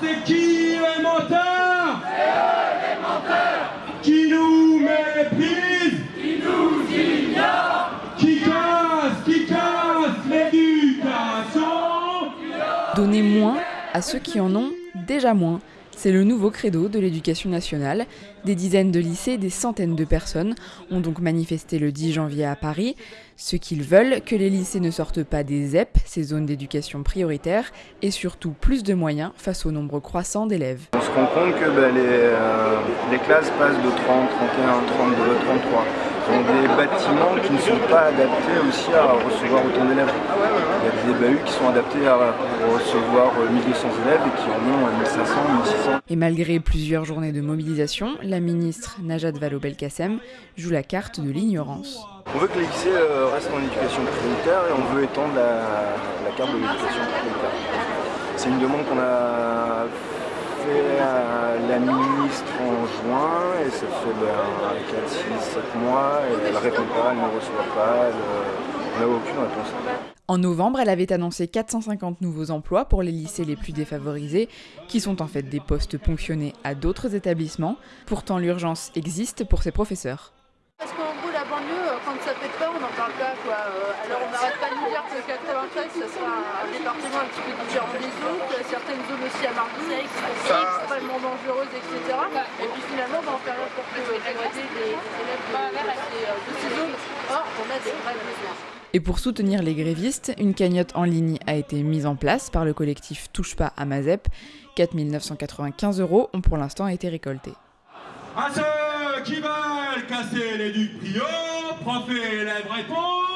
C'est qui les menteurs C'est eux les menteurs Qui nous méprisent Qui nous ignorent Qui casse, qui casse l'éducation? Donner moins à ceux qui en ont déjà moins. C'est le nouveau credo de l'éducation nationale. Des dizaines de lycées, des centaines de personnes ont donc manifesté le 10 janvier à Paris. Ce qu'ils veulent, que les lycées ne sortent pas des ZEP, ces zones d'éducation prioritaire, et surtout plus de moyens face au nombre croissant d'élèves. On se rend compte que bah, les, euh, les classes passent de 30, 31, 32, 33 ont des bâtiments qui ne sont pas adaptés aussi à recevoir autant d'élèves. Il y a des bahuts qui sont adaptés à recevoir 1200 élèves et qui en ont 1500, 1600. Et malgré plusieurs journées de mobilisation, la ministre Najat Vallaud-Belkacem joue la carte de l'ignorance. On veut que les lycées euh, restent en éducation prioritaire et on veut étendre la, la carte de l'éducation prioritaire. C'est une demande qu'on a fait à la ministre en juin et ça fait ben, 4, 6, 7 mois et elle répond pas, elle ne reçoit pas, elle n'a aucune réponse. En novembre, elle avait annoncé 450 nouveaux emplois pour les lycées les plus défavorisés, qui sont en fait des postes ponctionnés à d'autres établissements. Pourtant, l'urgence existe pour ces professeurs. Parce qu'en gros, la banlieue, quand ça pète pas, on n'en parle pas. Quoi. Alors on n'arrête pas de nous dire que 93, ça sera un département un petit peu différent des autres. Certaines zones aussi à Marseille qui sont extrêmement dangereuses, etc. Et puis finalement, on va en faire pour dégrader les élèves de, ces zones. Or, on a des vrais besoins. Et pour soutenir les grévistes, une cagnotte en ligne a été mise en place par le collectif Touche pas à Mazep. 4 995 euros ont pour l'instant été récoltés. À ceux qui veulent casser les ducs prio, profs et élèves répondent